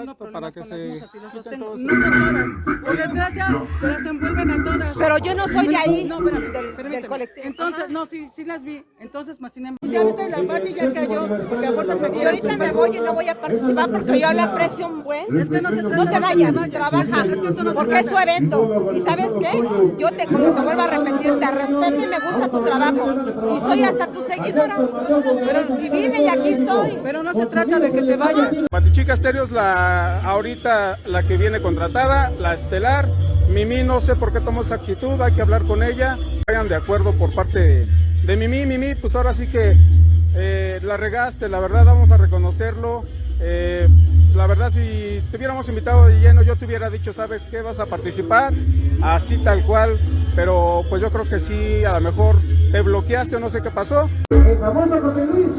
tengo Exacto, problemas para que con se las musas y los sostengo. todos No con todas. Por desgracia, se las envuelven a todas. Pero yo no soy de ahí, No, espérame, del- colectivo. Entonces, no, sí, sí las vi. Entonces, más sin embargo, ya viste, la Pati ya cayó, porque a fuerzas me Y ahorita me voy y no voy a participar porque yo la aprecio un buen. Es que no se trata No te de vayas, trabaja, Es que eso no se porque es su evento. ¿Y sabes qué? Yo te, como te vuelvo a repetir, te respeto y me gusta tu trabajo. Y soy hasta tu seguidora. Pero, y vine y aquí estoy. Pero no se trata de que te vayas. Patichica Estéreo es ahorita la que viene contratada, la estelar. Mimi no sé por qué tomó esa actitud, hay que hablar con ella. Vayan de acuerdo por parte de, de Mimi. Mimi, pues ahora sí que eh, la regaste, la verdad vamos a reconocerlo. Eh, la verdad si te hubiéramos invitado de lleno yo te hubiera dicho, ¿sabes qué? Vas a participar, así tal cual. Pero pues yo creo que sí, a lo mejor te bloqueaste o no sé qué pasó. El famoso José Luis,